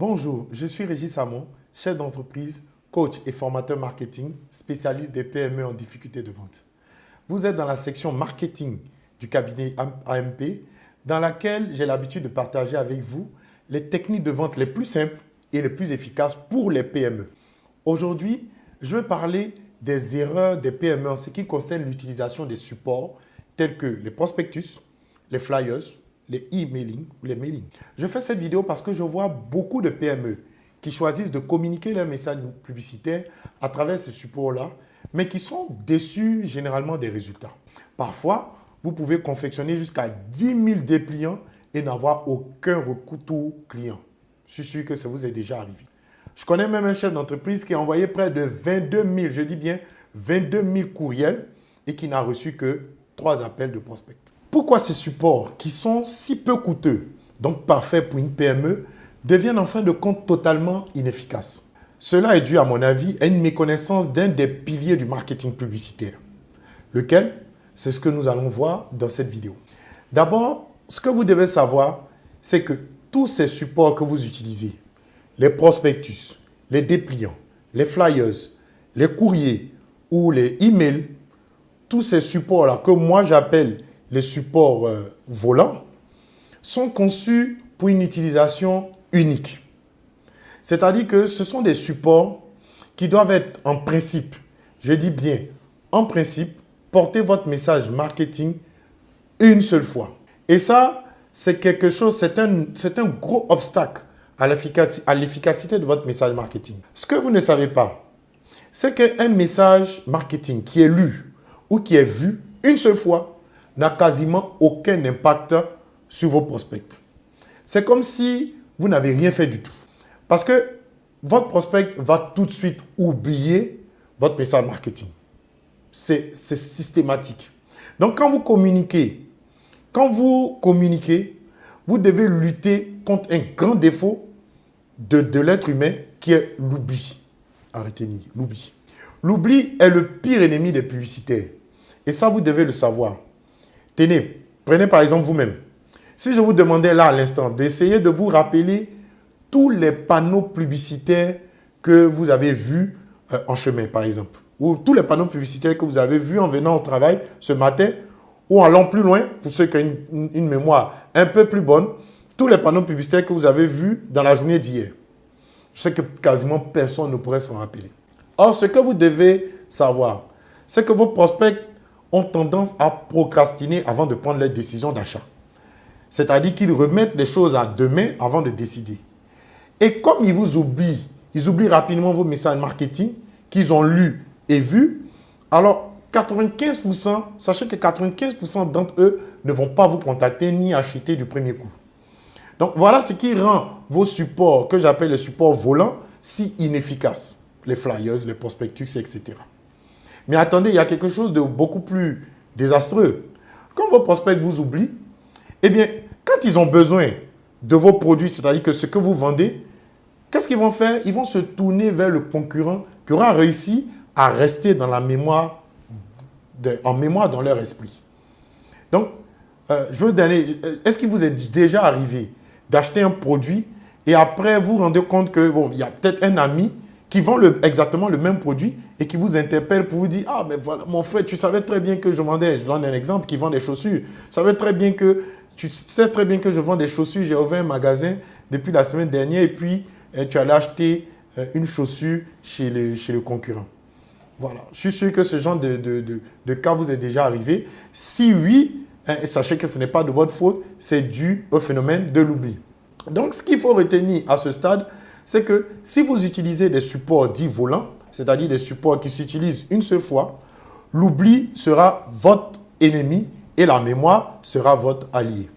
Bonjour, je suis Régis Samon, chef d'entreprise, coach et formateur marketing, spécialiste des PME en difficulté de vente. Vous êtes dans la section marketing du cabinet AMP, dans laquelle j'ai l'habitude de partager avec vous les techniques de vente les plus simples et les plus efficaces pour les PME. Aujourd'hui, je vais parler des erreurs des PME en ce qui concerne l'utilisation des supports tels que les prospectus, les flyers, les e-mailing ou les mailing. Je fais cette vidéo parce que je vois beaucoup de PME qui choisissent de communiquer leurs messages publicitaires à travers ce support-là, mais qui sont déçus généralement des résultats. Parfois, vous pouvez confectionner jusqu'à 10 000 dépliants et n'avoir aucun retour client. Je suis sûr que ça vous est déjà arrivé. Je connais même un chef d'entreprise qui a envoyé près de 22 000, je dis bien 22 000 courriels et qui n'a reçu que trois appels de prospects. Pourquoi ces supports qui sont si peu coûteux, donc parfaits pour une PME, deviennent en fin de compte totalement inefficaces? Cela est dû, à mon avis, à une méconnaissance d'un des piliers du marketing publicitaire. Lequel? C'est ce que nous allons voir dans cette vidéo. D'abord, ce que vous devez savoir, c'est que tous ces supports que vous utilisez, les prospectus, les dépliants, les flyers, les courriers ou les emails, tous ces supports-là que moi j'appelle les supports euh, volants, sont conçus pour une utilisation unique. C'est-à-dire que ce sont des supports qui doivent être en principe, je dis bien en principe, porter votre message marketing une seule fois. Et ça, c'est quelque chose, c'est un, un gros obstacle à l'efficacité de votre message marketing. Ce que vous ne savez pas, c'est qu'un message marketing qui est lu ou qui est vu une seule fois n'a quasiment aucun impact sur vos prospects. C'est comme si vous n'avez rien fait du tout. Parce que votre prospect va tout de suite oublier votre message marketing. C'est systématique. Donc, quand vous communiquez, quand vous communiquez, vous devez lutter contre un grand défaut de, l'être humain qui est l'oubli. Arrêtez l'oubli. L'oubli est le pire ennemi des publicitaires. Et ça, vous devez le savoir. Prenez par exemple vous-même. Si je vous demandais là à l'instant d'essayer de vous rappeler tous les panneaux publicitaires que vous avez vus euh, en chemin, par exemple, ou tous les panneaux publicitaires que vous avez vus en venant au travail ce matin, ou en allant plus loin, pour ceux qui ont une, mémoire un peu plus bonne, tous les panneaux publicitaires que vous avez vus dans la journée d'hier. Je sais que quasiment personne ne pourrait s'en rappeler. Or, ce que vous devez savoir, c'est que vos prospects ont tendance à procrastiner avant de prendre leur décision d'achat. C'est-à-dire qu'ils remettent les choses à demain avant de décider. Et comme ils vous oublient, ils oublient rapidement vos messages marketing qu'ils ont lus et vus, alors 95%, sachez que 95% d'entre eux ne vont pas vous contacter ni acheter du premier coup. Donc voilà ce qui rend vos supports, que j'appelle les supports volants, si inefficaces. Les flyers, les prospectus, etc. Mais attendez, il y a quelque chose de beaucoup plus désastreux. Quand vos prospects vous oublient, eh bien, quand ils ont besoin de vos produits, c'est-à-dire que ce que vous vendez, qu'est-ce qu'ils vont faire? Ils vont se tourner vers le concurrent qui aura réussi à rester en mémoire dans leur esprit. Donc, euh, je veux donner, euh, est-ce qu'il vous est déjà arrivé d'acheter un produit et après vous rendez compte que, bon, il y a peut-être un ami qui vend exactement le même produit et qui vous interpelle pour vous dire « Ah, mais voilà, mon frère, tu savais très bien que je vendais, je donne un exemple, qui vend des chaussures. Tu savais très bien que, tu sais très bien que je vends des chaussures, j'ai ouvert un magasin depuis la semaine dernière et puis eh, tu allais acheter euh, une chaussure chez le, chez le concurrent. Voilà, je suis sûr que ce genre de, de, cas vous est déjà arrivé. Si oui, hein, sachez que ce n'est pas de votre faute, c'est dû au phénomène de l'oubli. Donc, ce qu'il faut retenir à ce stade, c'est que si vous utilisez des supports dits volants, c'est-à-dire des supports qui s'utilisent une seule fois, l'oubli sera votre ennemi et la mémoire sera votre allié.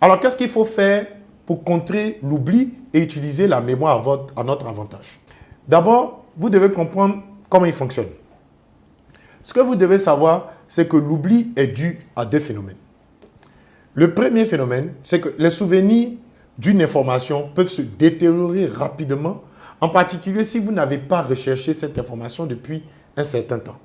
Alors, qu'est-ce qu'il faut faire pour contrer l'oubli et utiliser la mémoire à, à notre avantage? D'abord, vous devez comprendre comment il fonctionne. Ce que vous devez savoir, c'est que l'oubli est dû à deux phénomènes. Le premier phénomène, c'est que les souvenirs d'une information peuvent se détériorer rapidement, en particulier si vous n'avez pas recherché cette information depuis un certain temps.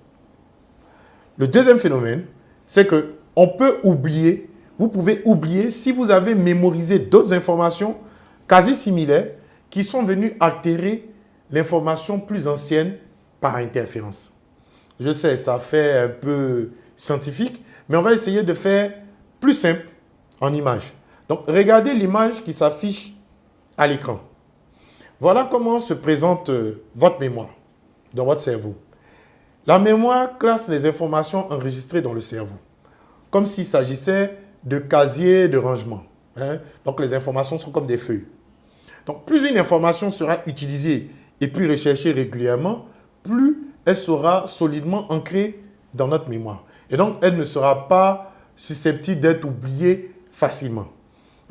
Le deuxième phénomène, c'est qu'on peut oublier, vous pouvez oublier si vous avez mémorisé d'autres informations quasi similaires qui sont venus altérer l'information plus ancienne par interférence. Je sais, ça fait un peu scientifique, mais on va essayer de faire plus simple en image. Donc, regardez l'image qui s'affiche à l'écran. Voilà comment se présente euh, votre mémoire dans votre cerveau. La mémoire classe les informations enregistrées dans le cerveau, comme s'il s'agissait de casiers de rangement. Hein. Donc, les informations sont comme des feuilles. Donc, plus une information sera utilisée et puis recherchée régulièrement, plus elle sera solidement ancrée dans notre mémoire. Et donc, elle ne sera pas susceptible d'être oubliée facilement.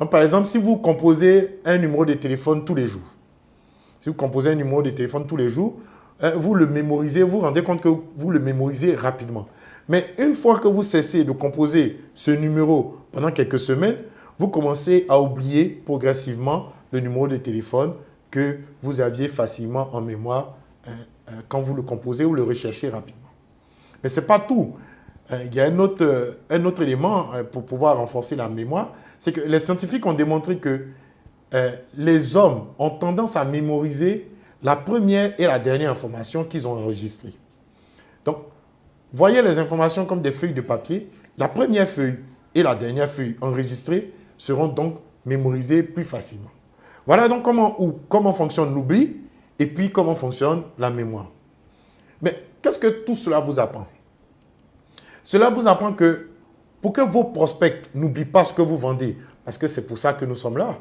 Par exemple, si vous composez un numéro de téléphone tous les jours, si vous composez un numéro de téléphone tous les jours, hein, vous le mémorisez, vous vous rendez compte que vous le mémorisez rapidement. Mais une fois que vous cessez de composer ce numéro pendant quelques semaines, vous commencez à oublier progressivement le numéro de téléphone que vous aviez facilement en mémoire hein, hein, quand vous le composez ou le recherchez rapidement. Mais ce n'est pas tout. Il y a un autre, autre élément pour pouvoir renforcer la mémoire, c'est que les scientifiques ont démontré que euh, les hommes ont tendance à mémoriser la première et la dernière information qu'ils ont enregistrée. Donc, voyez les informations comme des feuilles de papier. La première feuille et la dernière feuille enregistrées seront donc mémorisées plus facilement. Voilà donc comment fonctionne l'oubli et puis comment fonctionne la mémoire. Mais qu'est-ce que tout cela vous apprend? Cela vous apprend que pour que vos prospects n'oublient pas ce que vous vendez, parce que c'est pour ça que nous sommes là,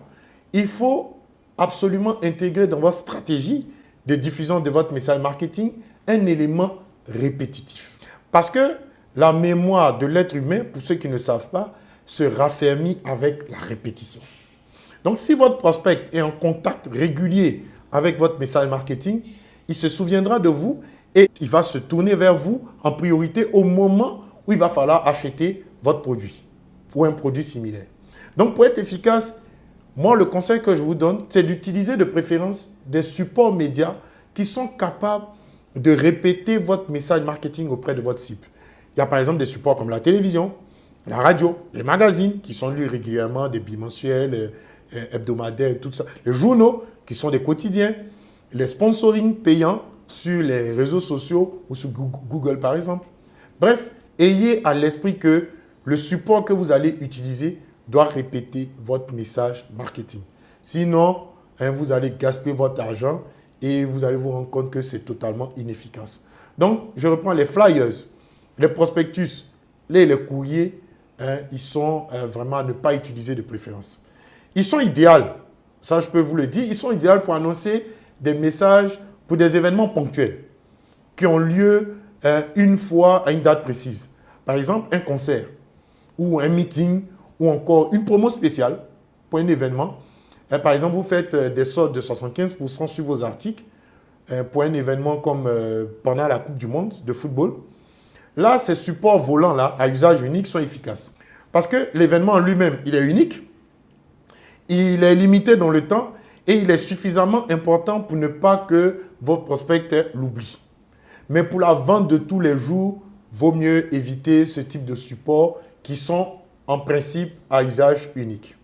il faut absolument intégrer dans votre stratégie de diffusion de votre message marketing un élément répétitif. Parce que la mémoire de l'être humain, pour ceux qui ne savent pas, se raffermit avec la répétition. Donc, si votre prospect est en contact régulier avec votre message marketing, il se souviendra de vous et il va se tourner vers vous en priorité au moment où il va falloir acheter votre produit ou un produit similaire. Donc, pour être efficace, moi, le conseil que je vous donne, c'est d'utiliser de préférence des supports médias qui sont capables de répéter votre message marketing auprès de votre cible. Il y a par exemple des supports comme la télévision, la radio, les magazines qui sont lus régulièrement, des bimensuels, euh, euh, hebdomadaires, tout ça. Les journaux qui sont des quotidiens, les sponsoring payants sur les réseaux sociaux ou sur Google par exemple. Bref, ayez à l'esprit que le support que vous allez utiliser doit répéter votre message marketing. Sinon, hein, vous allez gaspiller votre argent et vous allez vous rendre compte que c'est totalement inefficace. Donc, je reprends les flyers, les prospectus, les, courriers, hein, ils sont euh, vraiment à ne pas utiliser de préférence. Ils sont idéaux, ça je peux vous le dire, ils sont idéaux pour annoncer des messages pour des événements ponctuels qui ont lieu euh, une fois à une date précise. Par exemple, un concert ou un meeting ou encore une promo spéciale pour un événement. Euh, par exemple, vous faites euh, des soldes de 75% sur vos articles pour un événement comme pendant la Coupe du Monde de football. Là, ces supports volants-là, à usage unique, sont efficaces. Parce que l'événement en lui-même, il est unique, il est limité dans le temps et il est suffisamment important pour ne pas que votre prospect l'oublie. Mais pour la vente de tous les jours, vaut mieux éviter ce type de support qui sont en principe à usage unique.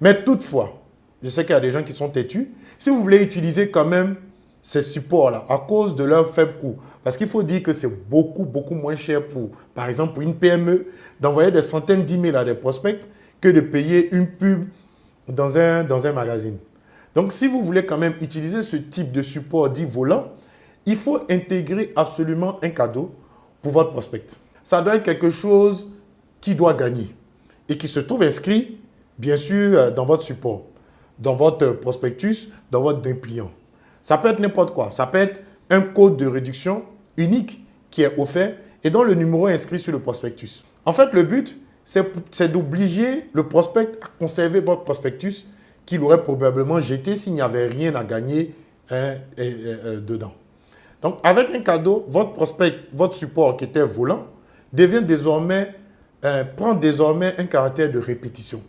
Mais toutefois, je sais qu'il y a des gens qui sont têtus. Si vous voulez utiliser quand même ces supports-là à cause de leur faible coût, parce qu'il faut dire que c'est beaucoup, beaucoup moins cher pour, par exemple, pour une PME, d'envoyer des centaines d'emails à des prospects que de payer une pub dans un, dans un magazine. Donc, si vous voulez quand même utiliser ce type de support dit volant, il faut intégrer absolument un cadeau pour votre prospect. Ça doit être quelque chose qui doit gagner et qui se trouve inscrit, bien sûr, euh, dans votre support, dans votre prospectus, dans votre dépliant. Ça peut être n'importe quoi. Ça peut être un code de réduction unique qui est offert et dont le numéro est inscrit sur le prospectus. En fait, le but, c'est d'obliger le prospect à conserver votre prospectus qu'il aurait probablement jeté s'il n'y avait rien à gagner hein, euh, dedans. Donc, avec un cadeau, votre prospect, votre support qui était volant, devient désormais euh, prend désormais un caractère de répétition.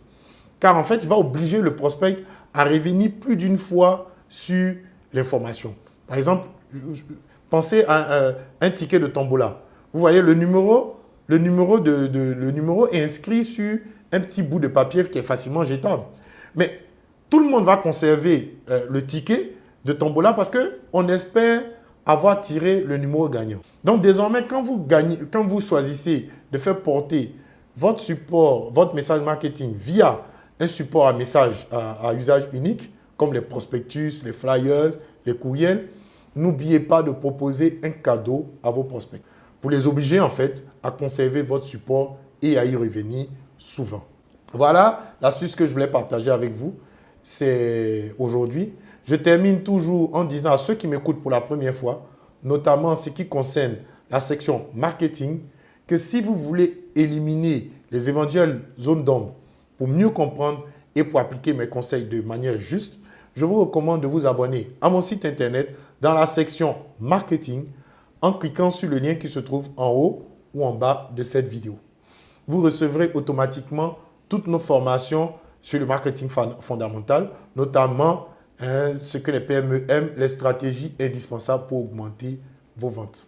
Car en fait, il va obliger le prospect à revenir plus d'une fois sur l'information. Par exemple, pensez à euh, un ticket de tombola. Vous voyez, le numéro, le, numéro de, le numéro est inscrit sur un petit bout de papier qui est facilement jetable. Mais tout le monde va conserver euh, le ticket de Tombola parce qu'on espère avoir tiré le numéro gagnant. Donc désormais, quand vous, gagnez, quand vous choisissez de faire porter votre support, votre message marketing via un support à message à, usage unique, comme les prospectus, les flyers, les courriels, n'oubliez pas de proposer un cadeau à vos prospects pour les obliger en fait à conserver votre support et à y revenir souvent. Voilà l'astuce que je voulais partager avec vous. C'est aujourd'hui. Je termine toujours en disant à ceux qui m'écoutent pour la première fois, notamment ce qui concerne la section marketing, que si vous voulez éliminer les éventuelles zones d'ombre pour mieux comprendre et pour appliquer mes conseils de manière juste, je vous recommande de vous abonner à mon site internet dans la section marketing en cliquant sur le lien qui se trouve en haut ou en bas de cette vidéo. Vous recevrez automatiquement toutes nos formations sur le marketing fondamental, notamment hein, ce que les PME aiment, les stratégies indispensables pour augmenter vos ventes.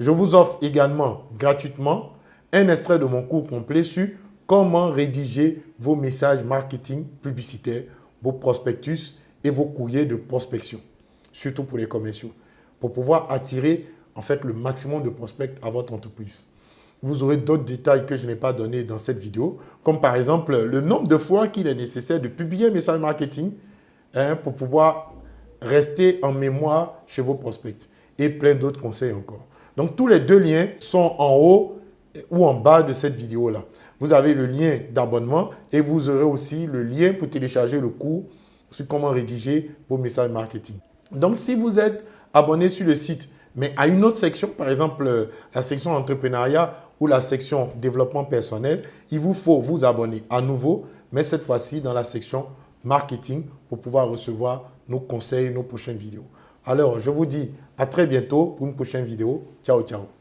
Je vous offre également gratuitement un extrait de mon cours complet sur comment rédiger vos messages marketing publicitaires, vos prospectus et vos courriers de prospection, surtout pour les commerciaux, pour pouvoir attirer en fait le maximum de prospects à votre entreprise. Vous aurez d'autres détails que je n'ai pas donnés dans cette vidéo, comme par exemple le nombre de fois qu'il est nécessaire de publier un message marketing hein, pour pouvoir rester en mémoire chez vos prospects et plein d'autres conseils encore. Donc, tous les deux liens sont en haut ou en bas de cette vidéo-là. Vous avez le lien d'abonnement et vous aurez aussi le lien pour télécharger le cours sur comment rédiger vos messages marketing. Donc, si vous êtes abonné sur le site, mais à une autre section, par exemple la section entrepreneuriat ou la section développement personnel, il vous faut vous abonner à nouveau, mais cette fois-ci dans la section marketing pour pouvoir recevoir nos conseils, nos prochaines vidéos. Alors, je vous dis à très bientôt pour une prochaine vidéo. Ciao, ciao.